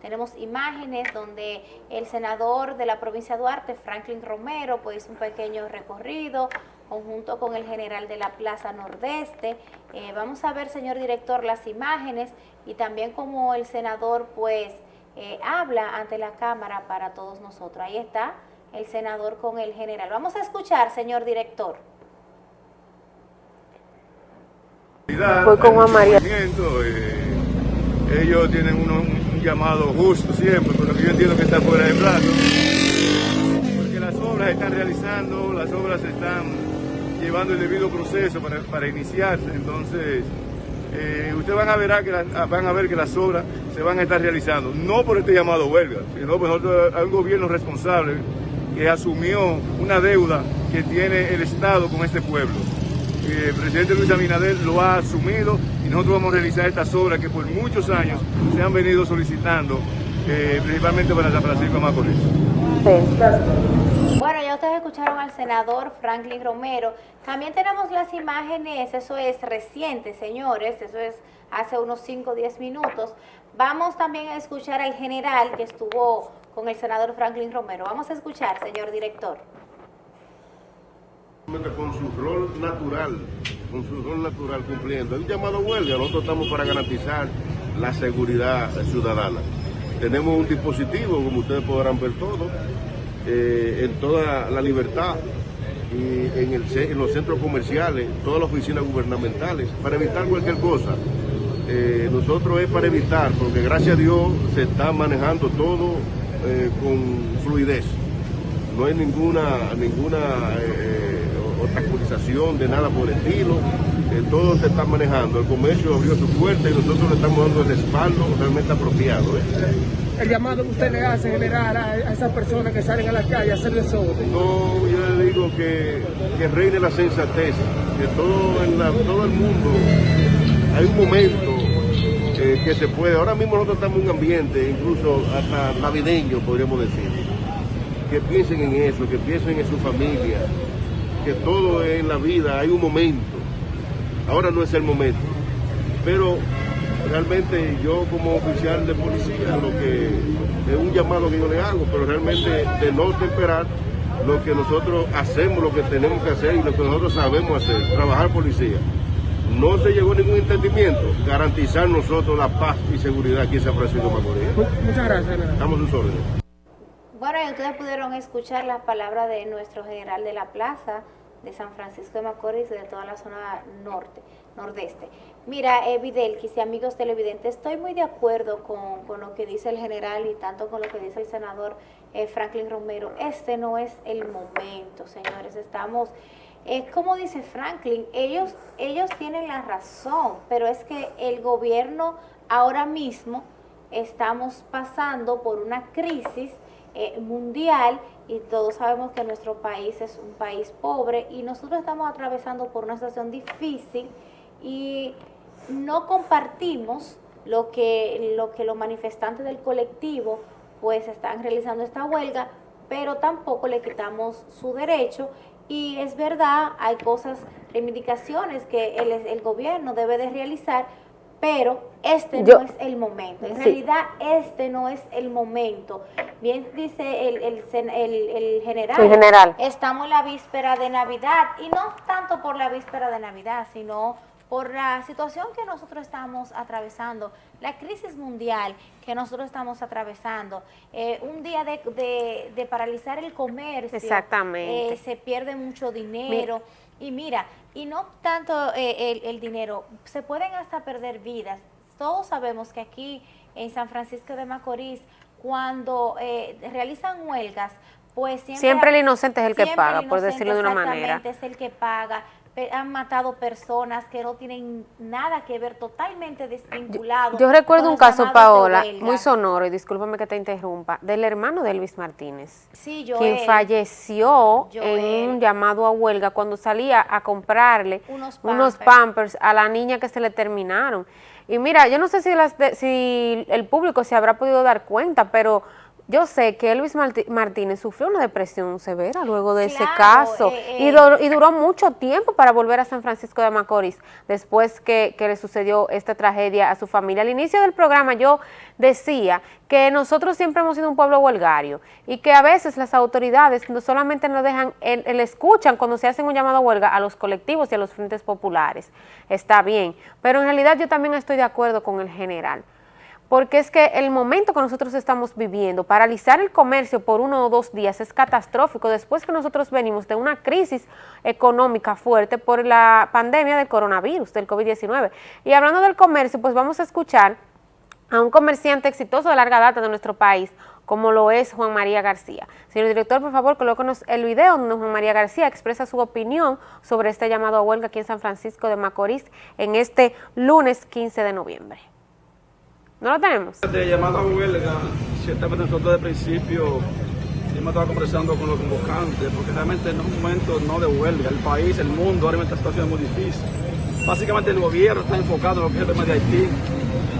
tenemos imágenes donde el senador de la provincia de Duarte, Franklin Romero, pues hizo un pequeño recorrido conjunto con el general de la Plaza Nordeste. Eh, vamos a ver, señor director, las imágenes y también como el senador pues eh, habla ante la Cámara para todos nosotros. Ahí está el senador con el general. Vamos a escuchar, señor director. Voy con Juan María. Eh, ellos tienen un llamado justo siempre, pero yo entiendo que está fuera de plazo. Porque las obras están realizando, las obras están llevando el debido proceso para, iniciarse. Entonces, eh, ustedes van a, ver que van a ver que las obras se van a estar realizando, no por este llamado huelga, sino por nosotros, un gobierno responsable que asumió una deuda que tiene el Estado con este pueblo. El presidente Luis Abinader lo ha asumido y nosotros vamos a realizar estas obras que por muchos años se han venido solicitando, eh, principalmente para San Francisco de Macorís. Bueno, ya ustedes escucharon al senador Franklin Romero. También tenemos las imágenes, eso es reciente, señores, eso es hace unos 5 o 10 minutos. Vamos también a escuchar al general que estuvo con el senador Franklin Romero. Vamos a escuchar, señor director. Con su rol natural, con su rol natural cumpliendo. El llamado huelga, nosotros estamos para garantizar la seguridad ciudadana. Tenemos un dispositivo, como ustedes podrán ver todo, eh, en toda la libertad y en, los centros comerciales, todas las oficinas gubernamentales, para evitar cualquier cosa. Eh, nosotros es para evitar, porque gracias a Dios se está manejando todo eh, con fluidez. No hay ninguna, ninguna obstaculización de nada por el estilo. Eh, todo se está manejando. El comercio abrió su puerta y nosotros le estamos dando el respaldo realmente apropiado. El llamado que usted le hace generar a, esas personas que salen a la calle a hacer desorden. No, yo le digo que, que reine la sensatez, que todo, en todo el mundo hay un momento que se puede. Ahora mismo nosotros estamos en un ambiente, incluso hasta navideño, podríamos decir. Que piensen en eso, que piensen en su familia, que todo en la vida hay un momento. Ahora no es el momento. Pero realmente yo como oficial de policía, lo que es un llamado que yo le hago, pero realmente de no esperar lo que nosotros hacemos, lo que tenemos que hacer y lo que nosotros sabemos hacer, trabajar policía no se llegó a ningún entendimiento, garantizar nosotros la paz y seguridad aquí en San Francisco de Macorís. Muchas gracias. Estamos sus órdenes. Bueno, y ustedes pudieron escuchar las palabras de nuestro general de la plaza de San Francisco de Macorís y de toda la zona norte, nordeste. Mira, eh, Videlquis y amigos televidentes, estoy muy de acuerdo con, con, lo que dice el general y tanto con lo que dice el senador eh, Franklin Romero. Este no es el momento, señores. Estamos es como dice Franklin, ellos, ellos tienen la razón, pero es que el gobierno ahora mismo estamos pasando por una crisis eh, mundial y todos sabemos que nuestro país es un país pobre y nosotros estamos atravesando por una situación difícil y no compartimos lo que, lo que los manifestantes del colectivo pues están realizando esta huelga, pero tampoco le quitamos su derecho. Y es verdad, hay cosas, reivindicaciones que el, el gobierno debe de realizar, pero este no es el momento. En realidad, este no es el momento. Bien dice el, el, el, general, el, general, estamos en la víspera de Navidad, y no tanto por la víspera de Navidad, sino por la situación que nosotros estamos atravesando, la crisis mundial que nosotros estamos atravesando, eh, un día de, de, paralizar el comercio, Exactamente. Eh, se pierde mucho dinero, y mira, y no tanto eh, el, el dinero, se pueden hasta perder vidas. Todos sabemos que aquí en San Francisco de Macorís, cuando realizan huelgas, pues siempre, siempre el inocente es el que paga, por decirlo de una manera. Exactamente, es el que paga han matado personas que no tienen nada que ver, totalmente desvinculados. Yo, recuerdo un caso, Paola, muy sonoro, y discúlpame que te interrumpa, del hermano de Elvis Martínez, sí, quien falleció en un llamado a huelga cuando salía a comprarle unos pampers. a la niña que se le terminaron. Y mira, yo no sé si, las si el público se habrá podido dar cuenta, pero yo sé que Elvis Martínez sufrió una depresión severa luego de ese caso eh, y, eh. y, duró mucho tiempo para volver a San Francisco de Macorís después que, que, le sucedió esta tragedia a su familia. Al inicio del programa yo decía que nosotros siempre hemos sido un pueblo huelgario y que a veces las autoridades no solamente nos dejan, el, el escuchan cuando se hacen un llamado a huelga a los colectivos y a los frentes populares, está bien, pero en realidad yo también estoy de acuerdo con el general porque es que el momento que nosotros estamos viviendo, paralizar el comercio por uno o dos días es catastrófico después que nosotros venimos de una crisis económica fuerte por la pandemia del coronavirus, del COVID-19. Y hablando del comercio, pues vamos a escuchar a un comerciante exitoso de larga data de nuestro país, como lo es Juan María García. Señor director, por favor, colóquenos el video donde Juan María García expresa su opinión sobre este llamado a huelga aquí en San Francisco de Macorís en este lunes 15 de noviembre. ¿No lo tenemos? De llamada a huelga, ciertamente nosotros de principio hemos estado conversando con los convocantes, porque realmente en un momento no de huelga, el país, el mundo, ahora mismo esta situación es muy difícil. Básicamente el gobierno está enfocado en lo que es el tema de Haití,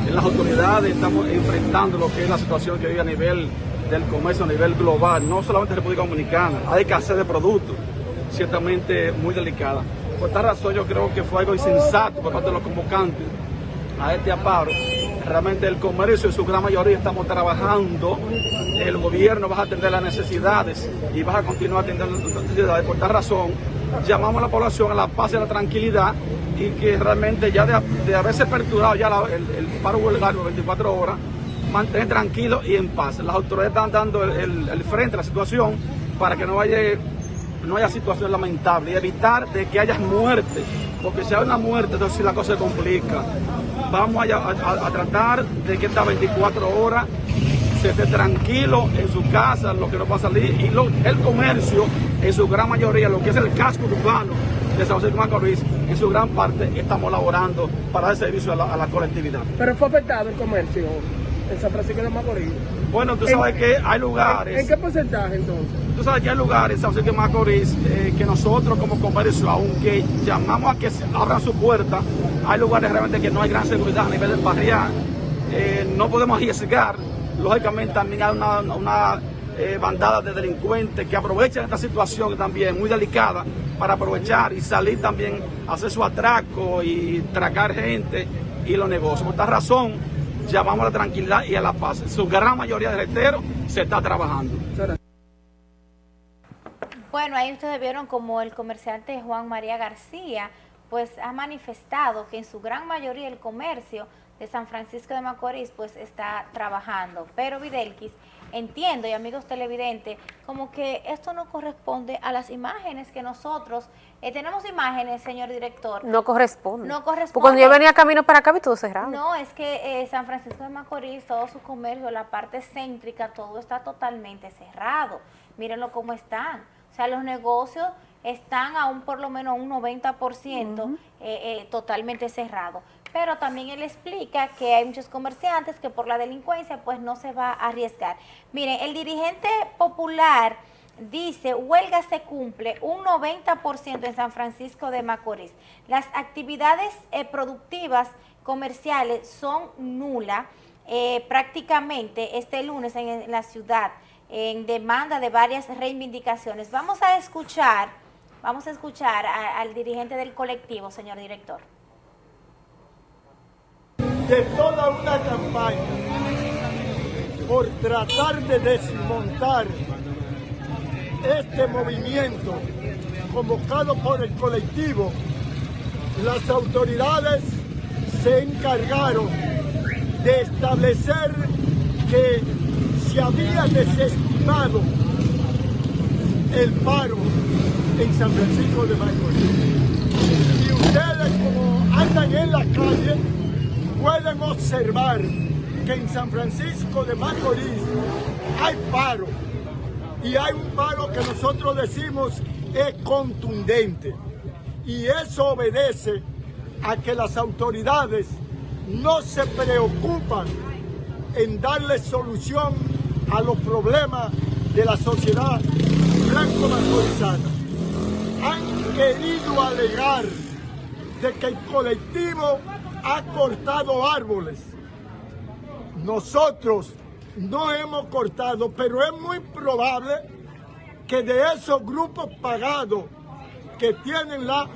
en las autoridades estamos enfrentando lo que es la situación que vive a nivel del comercio, a nivel global, no solamente en República Dominicana, hay escasez de productos, ciertamente muy delicada. Por esta razón yo creo que fue algo insensato por parte de los convocantes a este aparo Realmente el comercio en su gran mayoría estamos trabajando, el gobierno va a atender las necesidades y va a continuar atendiendo las necesidades. Por esta razón, llamamos a la población a la paz y a la tranquilidad y que realmente ya de, haberse perturbado ya el, paro huelgario 24 horas, mantener tranquilo y en paz. Las autoridades están dando el, frente a la situación para que no vaya no haya situaciones lamentables y evitar de que haya muerte, porque si hay una muerte, entonces la cosa se complica vamos a, tratar de que estas 24 horas se esté tranquilo en su casa, lo que no va a salir, y el comercio, en su gran mayoría, lo que es el casco urbano de San José de Macorís, en su gran parte estamos laborando para dar servicio a la, colectividad. ¿Pero fue afectado el comercio en San Francisco de Macorís? Bueno, tú sabes que hay lugares... ¿En qué porcentaje entonces? Tú sabes que hay lugares José de Macorís eh, que nosotros como comercio, aunque llamamos a que abran su puerta, hay lugares realmente que no hay gran seguridad a nivel del barrial. Eh, no podemos arriesgar. Lógicamente también hay una, eh, bandada de delincuentes que aprovechan esta situación también muy delicada para aprovechar y salir también hacer su atraco y tracar gente y los negocios. Por esta razón llamamos a la tranquilidad y a la paz. Su gran mayoría de reiteros se está trabajando. Bueno, ahí ustedes vieron como el comerciante Juan María García pues ha manifestado que en su gran mayoría el comercio de San Francisco de Macorís pues está trabajando. Pero Videlquis, entiendo y amigos televidentes, como que esto no corresponde a las imágenes que nosotros, eh, tenemos imágenes, señor director. No corresponde. No corresponde. Porque cuando yo venía camino para acá vi todo cerrado. No, es que eh, San Francisco de Macorís, todo su comercio, la parte céntrica, todo está totalmente cerrado. Mírenlo cómo están. O sea, los negocios están aún por lo menos un 90% eh, eh, totalmente cerrado. Pero también él explica que hay muchos comerciantes que por la delincuencia pues no se va a arriesgar. Miren, el dirigente popular dice, huelga se cumple un 90% en San Francisco de Macorís. Las actividades eh, productivas comerciales son nulas prácticamente este lunes en la ciudad en demanda de varias reivindicaciones. Vamos a escuchar Vamos a escuchar al dirigente del colectivo, señor director. De toda una campaña por tratar de desmontar este movimiento convocado por el colectivo, las autoridades se encargaron de establecer que se había desestimado el paro en San Francisco de Macorís. Y ustedes como andan en la calle pueden observar que en San Francisco de Macorís hay paro. Y hay un paro que nosotros decimos es contundente. Y eso obedece a que las autoridades no se preocupan en darle solución a los problemas de la sociedad blanco-macorizana han querido alegar de que el colectivo ha cortado árboles. Nosotros no hemos cortado, pero es muy probable que de esos grupos pagados que tienen las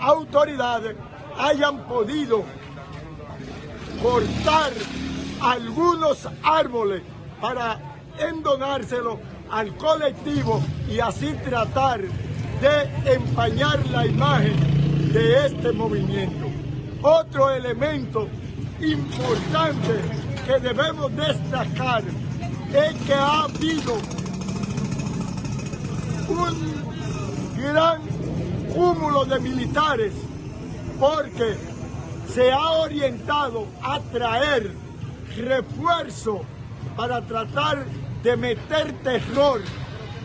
autoridades hayan podido cortar algunos árboles para endonárselo al colectivo y así tratar de empañar la imagen de este movimiento. Otro elemento importante que debemos destacar es que ha habido un gran cúmulo de militares porque se ha orientado a traer refuerzo para tratar de meter terror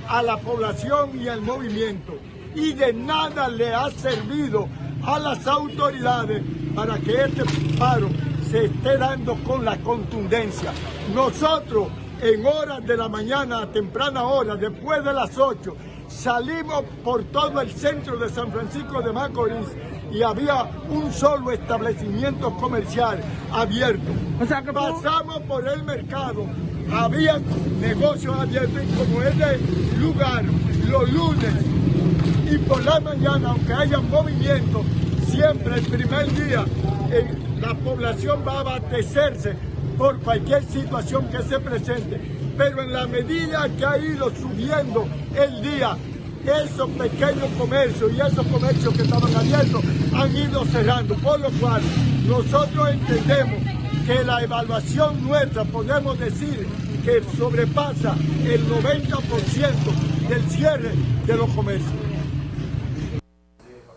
a la población y al movimiento y de nada le ha servido a las autoridades para que este paro se esté dando con la contundencia. Nosotros en horas de la mañana, a temprana hora, después de las 8, salimos por todo el centro de San Francisco de Macorís y había un solo establecimiento comercial abierto. Pasamos por el mercado, había negocios abiertos como este lugar los lunes y por la mañana, aunque haya movimiento, siempre el primer día la población va a abastecerse por cualquier situación que se presente. Pero en la medida que ha ido subiendo el día, esos pequeños comercios y esos comercios que estaban abiertos han ido cerrando, por lo cual nosotros entendemos que la evaluación nuestra podemos decir que sobrepasa el 90% del cierre de los comercios.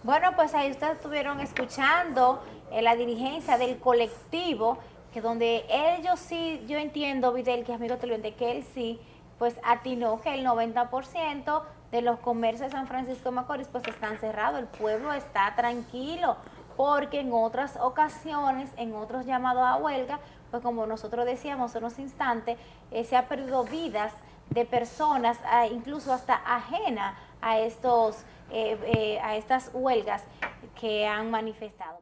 Bueno, pues ahí ustedes estuvieron escuchando eh, la dirigencia del colectivo, que donde ellos sí, yo entiendo, Videl, que es amigo televidente, que él sí, pues atinó que el 90% de los comercios de San Francisco de Macorís pues están cerrados, el pueblo está tranquilo, porque en otras ocasiones, en otros llamados a huelga, pues como nosotros decíamos en unos instantes, eh, se ha perdido vidas de personas, incluso hasta ajena a estos eh, a estas huelgas que han manifestado.